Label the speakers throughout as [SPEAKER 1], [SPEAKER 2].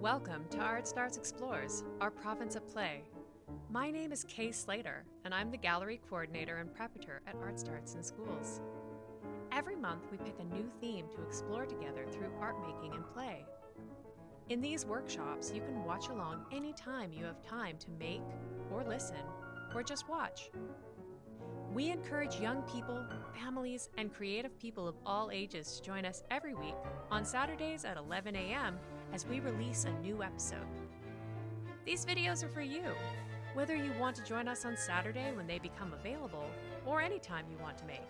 [SPEAKER 1] Welcome to Art Starts Explores, our province of play. My name is Kay Slater, and I'm the gallery coordinator and preparator at Art Starts in Schools. Every month, we pick a new theme to explore together through art making and play. In these workshops, you can watch along anytime you have time to make, or listen, or just watch. We encourage young people, families, and creative people of all ages to join us every week on Saturdays at 11 a.m. as we release a new episode. These videos are for you, whether you want to join us on Saturday when they become available or any time you want to make.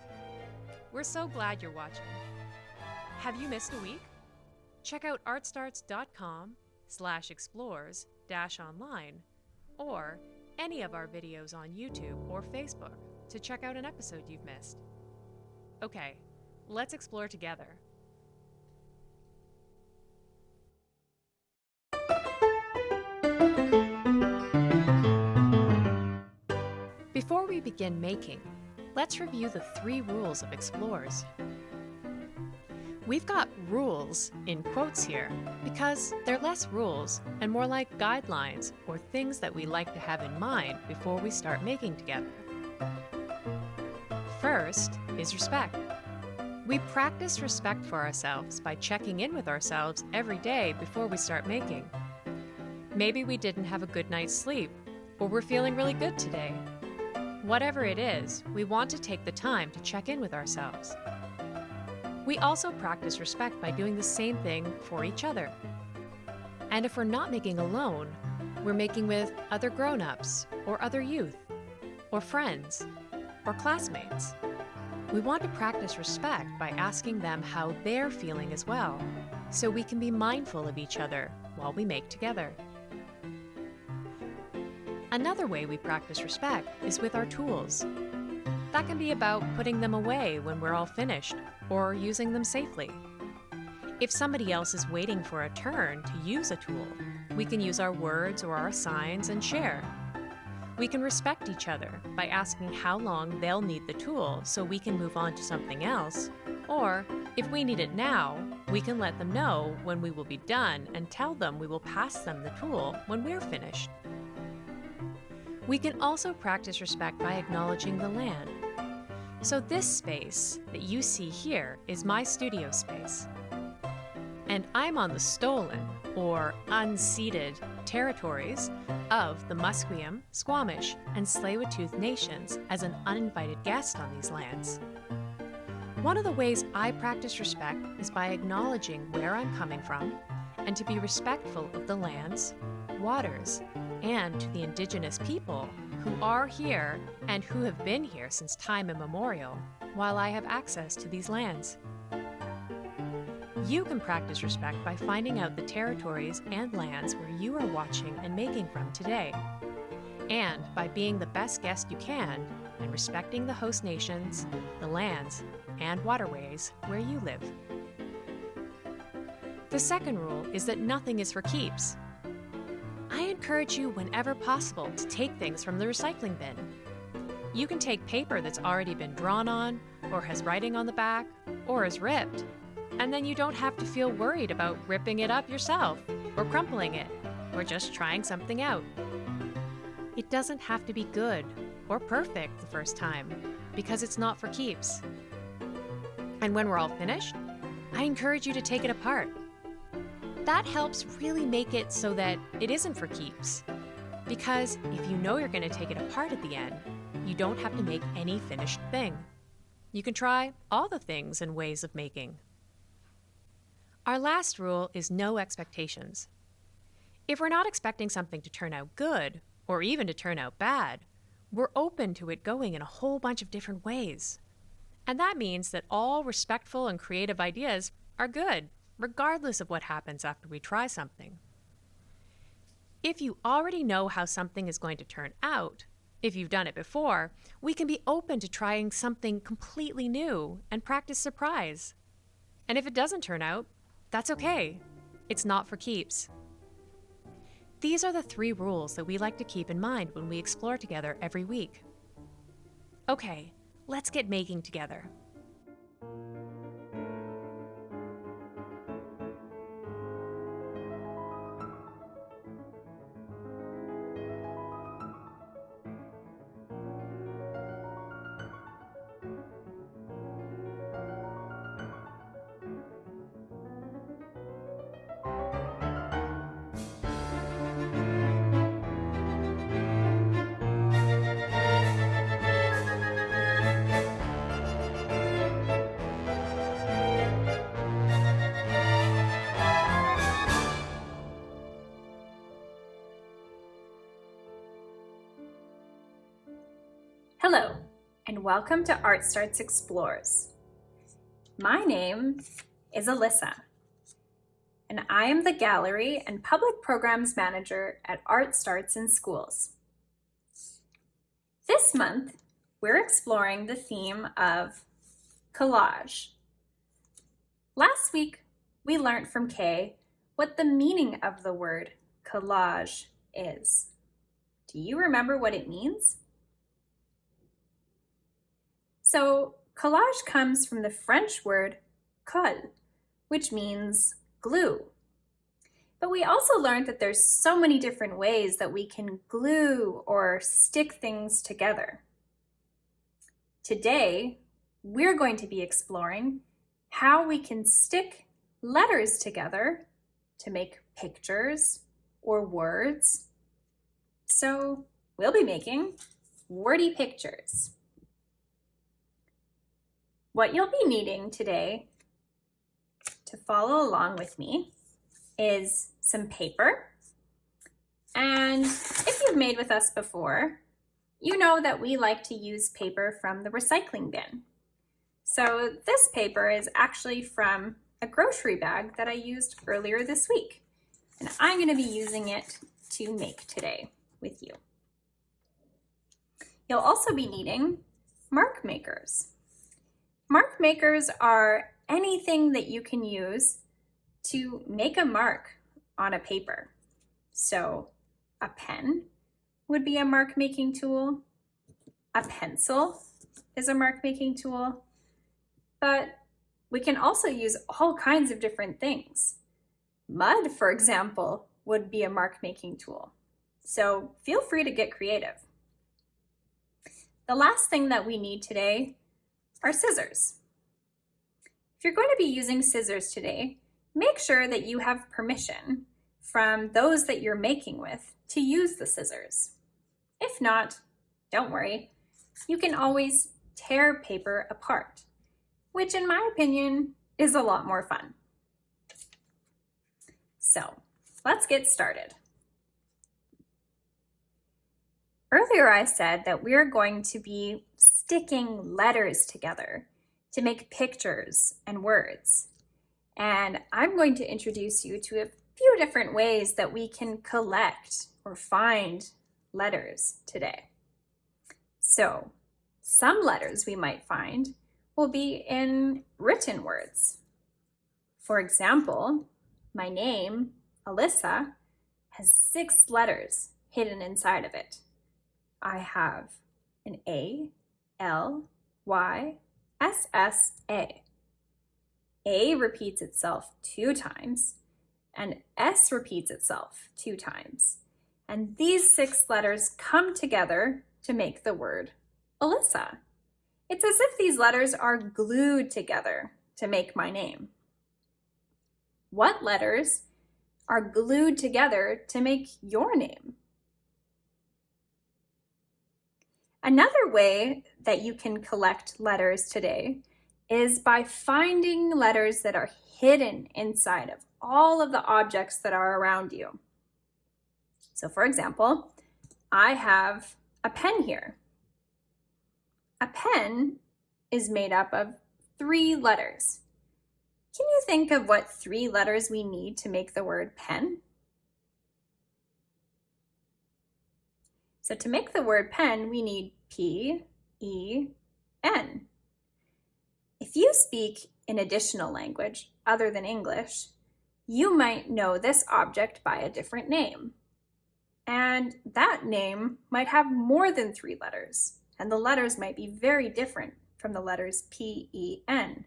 [SPEAKER 1] We're so glad you're watching. Have you missed a week? Check out artstarts.com slash explores dash online or any of our videos on YouTube or Facebook to check out an episode you've missed. Okay, let's explore together. Before we begin making, let's review the three rules of explores. We've got rules in quotes here because they're less rules and more like guidelines or things that we like to have in mind before we start making together. First is respect. We practice respect for ourselves by checking in with ourselves every day before we start making. Maybe we didn't have a good night's sleep, or we're feeling really good today. Whatever it is, we want to take the time to check in with ourselves. We also practice respect by doing the same thing for each other. And if we're not making alone, we're making with other grown ups, or other youth, or friends, or classmates. We want to practice respect by asking them how they're feeling as well, so we can be mindful of each other while we make together. Another way we practice respect is with our tools. That can be about putting them away when we're all finished, or using them safely. If somebody else is waiting for a turn to use a tool, we can use our words or our signs and share. We can respect each other by asking how long they'll need the tool so we can move on to something else, or if we need it now, we can let them know when we will be done and tell them we will pass them the tool when we're finished. We can also practice respect by acknowledging the land. So this space that you see here is my studio space. And I'm on the stolen, or unceded, territories of the Musqueam, Squamish, and Tsleil-Waututh nations as an uninvited guest on these lands. One of the ways I practice respect is by acknowledging where I'm coming from and to be respectful of the lands, waters, and to the indigenous people who are here and who have been here since time immemorial while I have access to these lands. You can practice respect by finding out the territories and lands where you are watching and making from today, and by being the best guest you can and respecting the host nations, the lands, and waterways where you live. The second rule is that nothing is for keeps. I encourage you whenever possible to take things from the recycling bin. You can take paper that's already been drawn on, or has writing on the back, or is ripped, and then you don't have to feel worried about ripping it up yourself, or crumpling it, or just trying something out. It doesn't have to be good or perfect the first time, because it's not for keeps. And when we're all finished, I encourage you to take it apart. That helps really make it so that it isn't for keeps. Because if you know you're going to take it apart at the end, you don't have to make any finished thing. You can try all the things and ways of making. Our last rule is no expectations. If we're not expecting something to turn out good, or even to turn out bad, we're open to it going in a whole bunch of different ways. And that means that all respectful and creative ideas are good, regardless of what happens after we try something. If you already know how something is going to turn out, if you've done it before, we can be open to trying something completely new and practice surprise. And if it doesn't turn out, that's okay. It's not for keeps. These are the three rules that we like to keep in mind when we explore together every week. Okay, let's get making together.
[SPEAKER 2] Welcome to Art Starts Explores. My name is Alyssa, and I am the Gallery and Public Programs Manager at Art Starts in Schools. This month, we're exploring the theme of collage. Last week, we learned from Kay what the meaning of the word collage is. Do you remember what it means? So collage comes from the French word colle, which means glue. But we also learned that there's so many different ways that we can glue or stick things together. Today, we're going to be exploring how we can stick letters together to make pictures or words. So we'll be making wordy pictures. What you'll be needing today to follow along with me is some paper. And if you've made with us before, you know that we like to use paper from the recycling bin. So this paper is actually from a grocery bag that I used earlier this week. And I'm going to be using it to make today with you. You'll also be needing mark makers. Mark makers are anything that you can use to make a mark on a paper. So a pen would be a mark making tool. A pencil is a mark making tool, but we can also use all kinds of different things. Mud, for example, would be a mark making tool. So feel free to get creative. The last thing that we need today are scissors. If you're going to be using scissors today, make sure that you have permission from those that you're making with to use the scissors. If not, don't worry, you can always tear paper apart, which in my opinion is a lot more fun. So let's get started. Earlier I said that we're going to be sticking letters together to make pictures and words. And I'm going to introduce you to a few different ways that we can collect or find letters today. So some letters we might find will be in written words. For example, my name, Alyssa, has six letters hidden inside of it. I have an A, L, Y, S, S, A. A repeats itself two times, and S repeats itself two times. And these six letters come together to make the word Alyssa. It's as if these letters are glued together to make my name. What letters are glued together to make your name? Another way that you can collect letters today is by finding letters that are hidden inside of all of the objects that are around you. So for example, I have a pen here. A pen is made up of three letters. Can you think of what three letters we need to make the word pen? So to make the word pen, we need P, E, N. If you speak an additional language other than English, you might know this object by a different name. And that name might have more than three letters, and the letters might be very different from the letters P, E, N.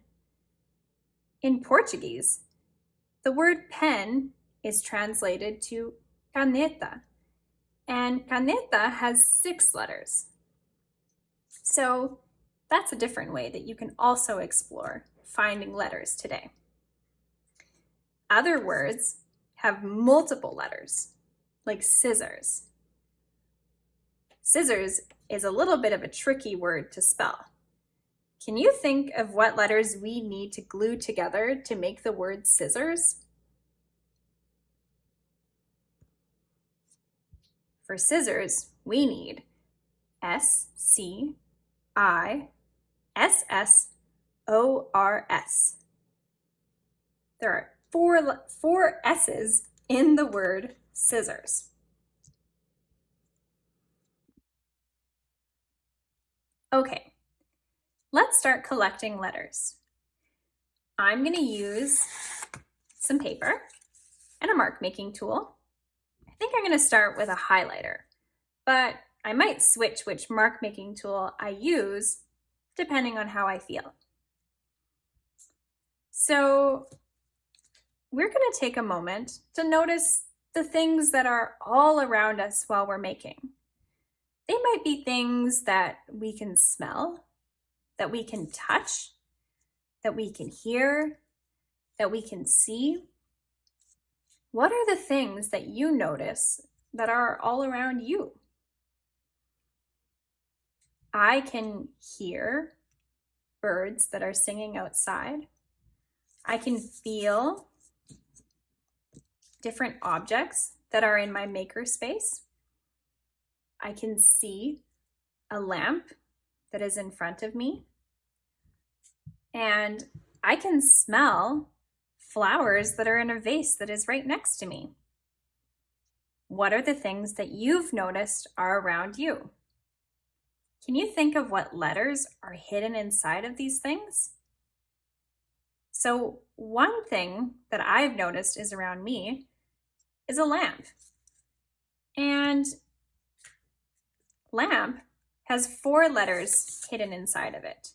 [SPEAKER 2] In Portuguese, the word pen is translated to caneta, and caneta has six letters. So that's a different way that you can also explore finding letters today. Other words have multiple letters, like scissors. Scissors is a little bit of a tricky word to spell. Can you think of what letters we need to glue together to make the word scissors? For scissors, we need S, C, I S S O R S. There are four, four S's in the word scissors. Okay, let's start collecting letters. I'm going to use some paper and a mark making tool. Think I'm going to start with a highlighter, but I might switch which mark making tool I use depending on how I feel. So we're going to take a moment to notice the things that are all around us while we're making. They might be things that we can smell, that we can touch, that we can hear, that we can see. What are the things that you notice that are all around you? I can hear birds that are singing outside. I can feel different objects that are in my maker space. I can see a lamp that is in front of me. And I can smell flowers that are in a vase that is right next to me. What are the things that you've noticed are around you? Can you think of what letters are hidden inside of these things? So one thing that I've noticed is around me is a lamp. And lamp has four letters hidden inside of it.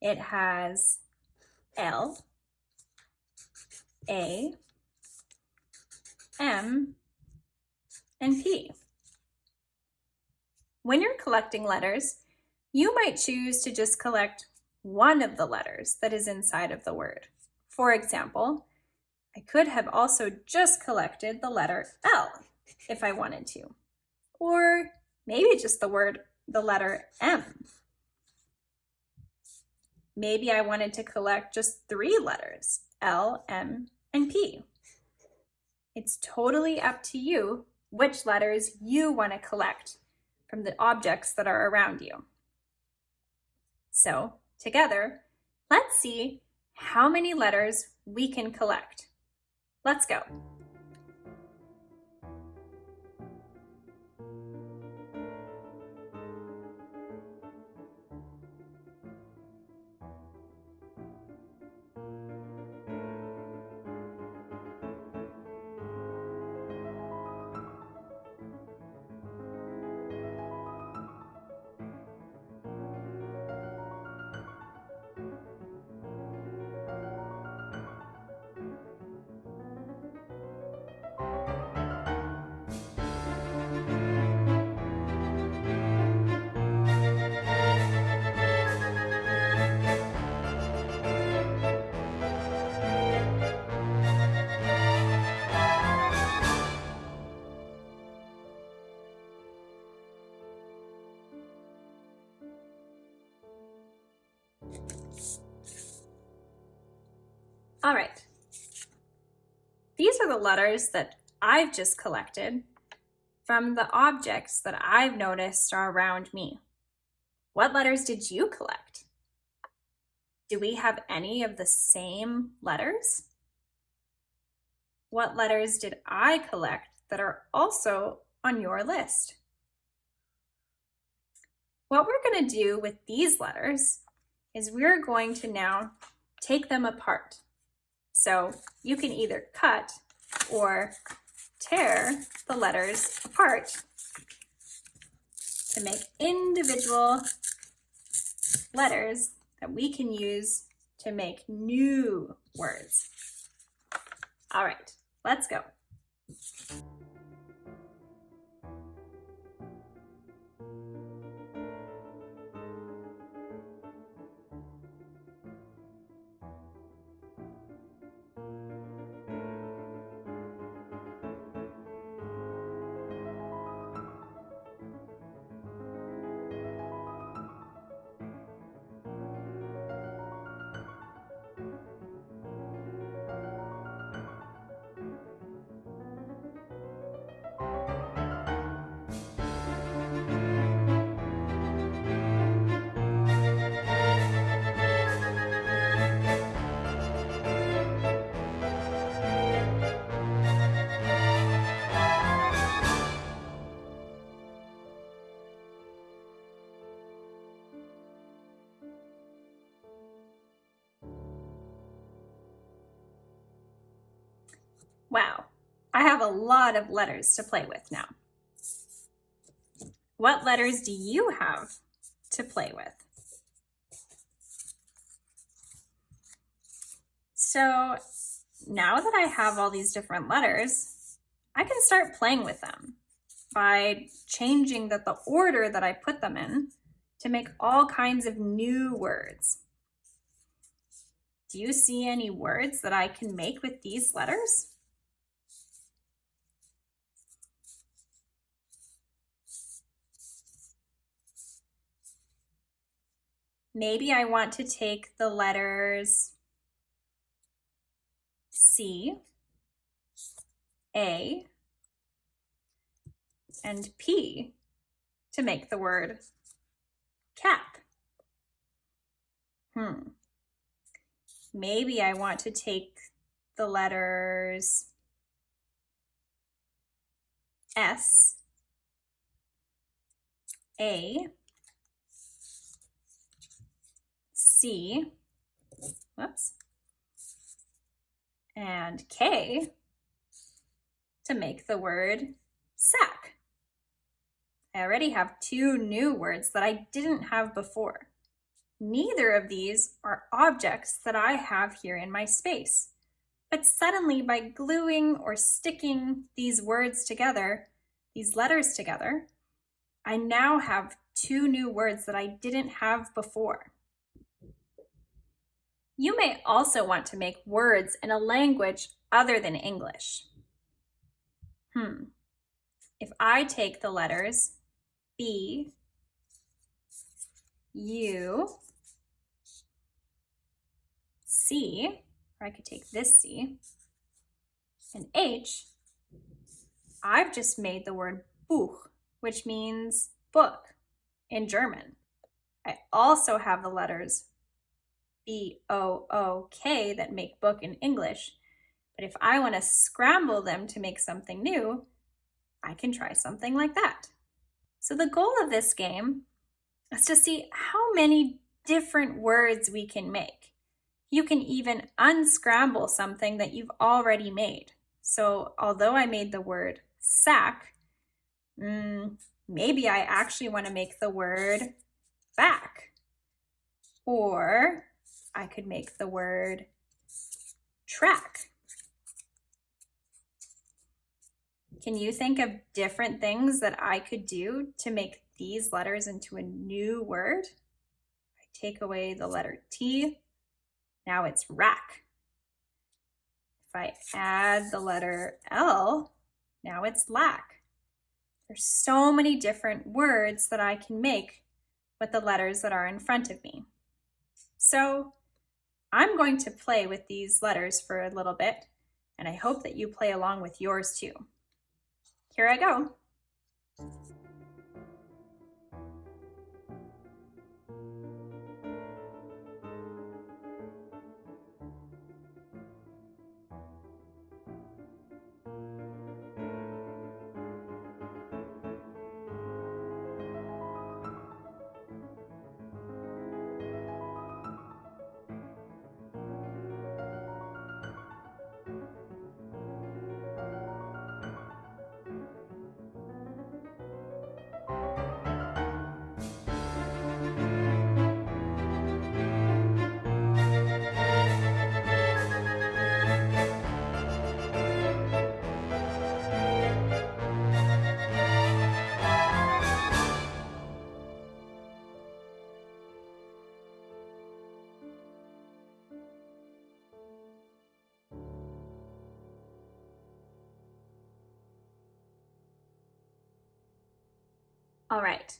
[SPEAKER 2] It has L, A, M, and P. When you're collecting letters, you might choose to just collect one of the letters that is inside of the word. For example, I could have also just collected the letter L if I wanted to, or maybe just the word, the letter M. Maybe I wanted to collect just three letters, L, M, and P. It's totally up to you which letters you want to collect from the objects that are around you. So together, let's see how many letters we can collect. Let's go. Are the letters that I've just collected from the objects that I've noticed are around me. What letters did you collect? Do we have any of the same letters? What letters did I collect that are also on your list? What we're going to do with these letters is we're going to now take them apart. So you can either cut or tear the letters apart to make individual letters that we can use to make new words. All right, let's go. I have a lot of letters to play with now. What letters do you have to play with? So now that I have all these different letters, I can start playing with them by changing the, the order that I put them in to make all kinds of new words. Do you see any words that I can make with these letters? Maybe I want to take the letters C, A, and P to make the word cap. Hmm. Maybe I want to take the letters S, A, C, whoops, and K to make the word sack. I already have two new words that I didn't have before. Neither of these are objects that I have here in my space. But suddenly by gluing or sticking these words together, these letters together, I now have two new words that I didn't have before. You may also want to make words in a language other than English. Hmm. If I take the letters B, U, C, or I could take this C, and H, I've just made the word Buch, which means book in German. I also have the letters B-O-O-K that make book in English, but if I want to scramble them to make something new, I can try something like that. So the goal of this game is to see how many different words we can make. You can even unscramble something that you've already made. So although I made the word sack, mm, maybe I actually want to make the word back. Or I could make the word track. Can you think of different things that I could do to make these letters into a new word? I take away the letter T, now it's rack. If I add the letter L, now it's lack. There's so many different words that I can make with the letters that are in front of me. So I'm going to play with these letters for a little bit, and I hope that you play along with yours too. Here I go. All right.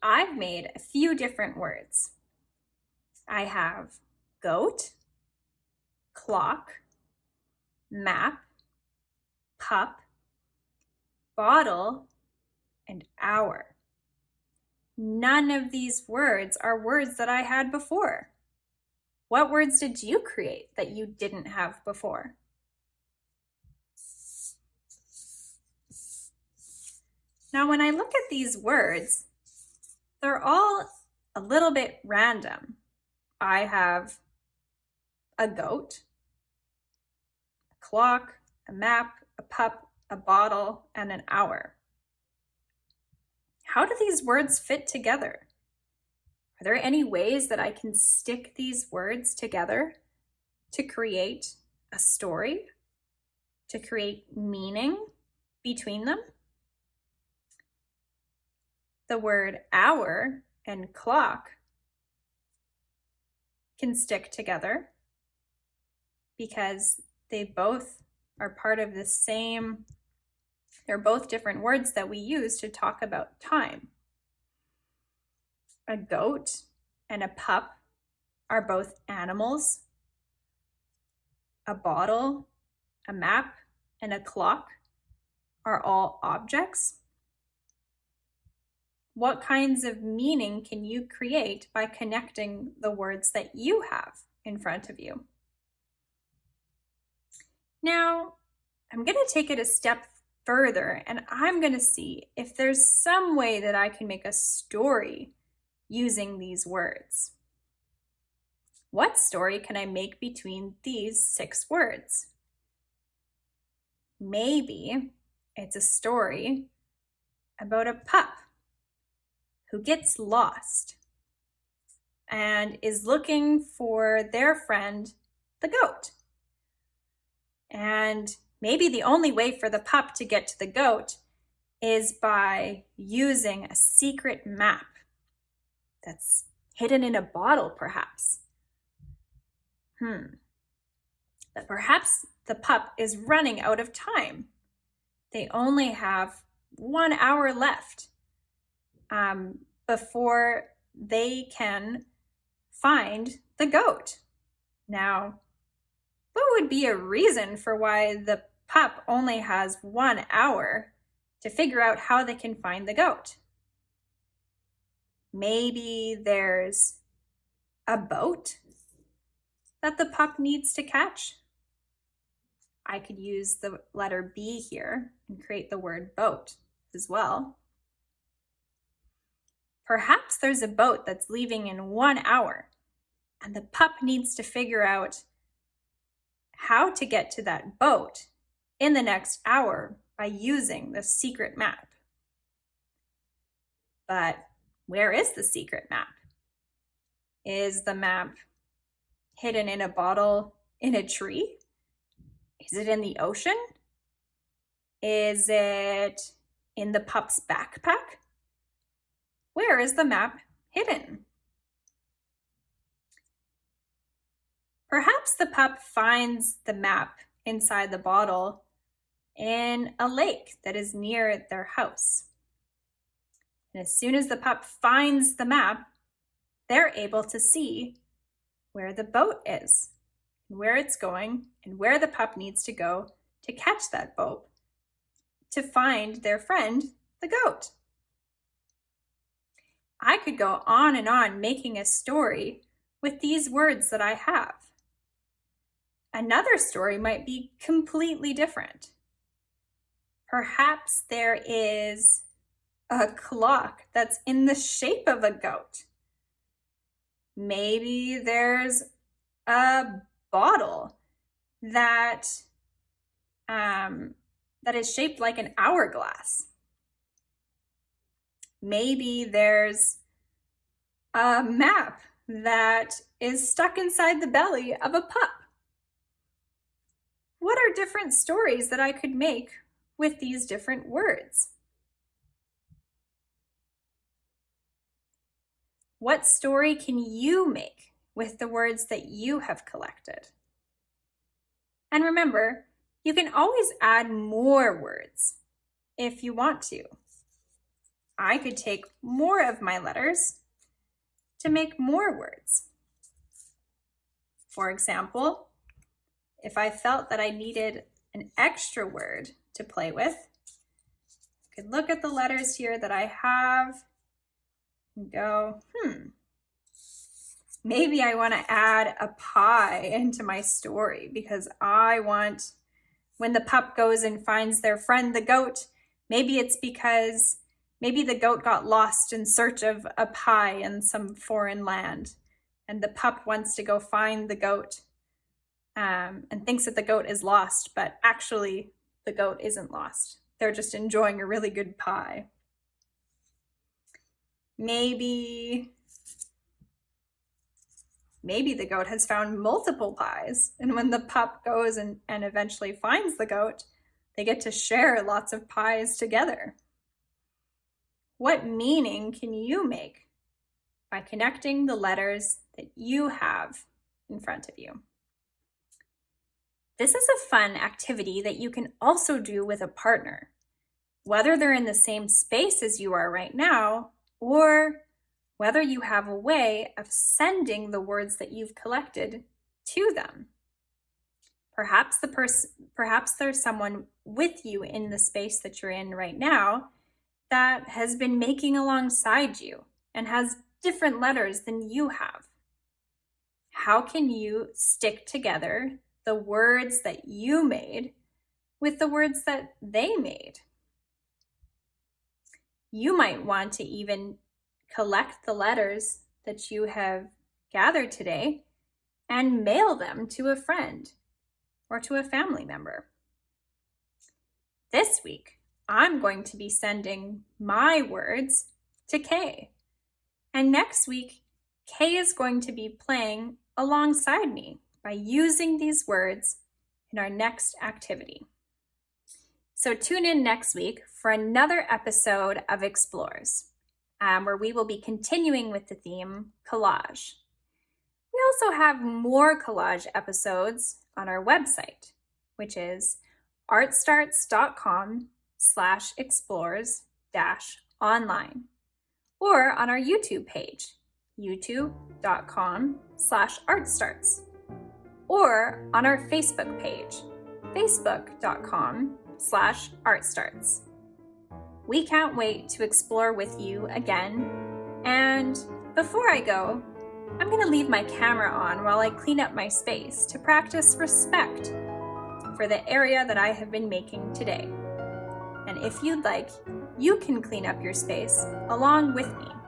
[SPEAKER 2] I've made a few different words. I have goat, clock, map, pup, bottle, and hour. None of these words are words that I had before. What words did you create that you didn't have before? Now, when I look at these words, they're all a little bit random. I have a goat, a clock, a map, a pup, a bottle, and an hour. How do these words fit together? Are there any ways that I can stick these words together to create a story, to create meaning between them? The word hour and clock can stick together because they both are part of the same, they're both different words that we use to talk about time. A goat and a pup are both animals. A bottle, a map, and a clock are all objects. What kinds of meaning can you create by connecting the words that you have in front of you? Now, I'm going to take it a step further and I'm going to see if there's some way that I can make a story using these words. What story can I make between these six words? Maybe it's a story about a pup who gets lost and is looking for their friend, the goat. And maybe the only way for the pup to get to the goat is by using a secret map that's hidden in a bottle, perhaps. Hmm. But perhaps the pup is running out of time. They only have one hour left um, before they can find the goat. Now, what would be a reason for why the pup only has one hour to figure out how they can find the goat? Maybe there's a boat that the pup needs to catch. I could use the letter B here and create the word boat as well. Perhaps there's a boat that's leaving in one hour and the pup needs to figure out how to get to that boat in the next hour by using the secret map. But where is the secret map? Is the map hidden in a bottle in a tree? Is it in the ocean? Is it in the pup's backpack? Where is the map hidden? Perhaps the pup finds the map inside the bottle in a lake that is near their house. And as soon as the pup finds the map, they're able to see where the boat is, and where it's going, and where the pup needs to go to catch that boat to find their friend, the goat. I could go on and on making a story with these words that I have. Another story might be completely different. Perhaps there is a clock that's in the shape of a goat. Maybe there's a bottle that um, that is shaped like an hourglass. Maybe there's a map that is stuck inside the belly of a pup. What are different stories that I could make with these different words? What story can you make with the words that you have collected? And remember, you can always add more words if you want to. I could take more of my letters to make more words. For example, if I felt that I needed an extra word to play with, I could look at the letters here that I have and go, hmm, maybe I want to add a pie into my story because I want when the pup goes and finds their friend the goat, maybe it's because maybe the goat got lost in search of a pie in some foreign land and the pup wants to go find the goat um, and thinks that the goat is lost, but actually the goat isn't lost. They're just enjoying a really good pie. Maybe, maybe the goat has found multiple pies. And when the pup goes and, and eventually finds the goat, they get to share lots of pies together. What meaning can you make by connecting the letters that you have in front of you? This is a fun activity that you can also do with a partner, whether they're in the same space as you are right now, or whether you have a way of sending the words that you've collected to them. Perhaps the person, perhaps there's someone with you in the space that you're in right now that has been making alongside you and has different letters than you have. How can you stick together the words that you made with the words that they made. You might want to even collect the letters that you have gathered today and mail them to a friend or to a family member. This week, I'm going to be sending my words to Kay. And next week, Kay is going to be playing alongside me by using these words in our next activity. So tune in next week for another episode of Explores, um, where we will be continuing with the theme collage. We also have more collage episodes on our website, which is artstarts.com slash explores dash online, or on our YouTube page, youtube.com slash artstarts or on our Facebook page, facebook.com slash artstarts. We can't wait to explore with you again. And before I go, I'm gonna leave my camera on while I clean up my space to practice respect for the area that I have been making today. If you'd like, you can clean up your space along with me.